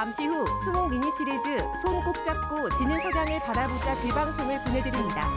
잠시 후 수목 미니 시리즈 손 꼭 잡고 지는 석양을 바라보자 재방송을 보내드립니다.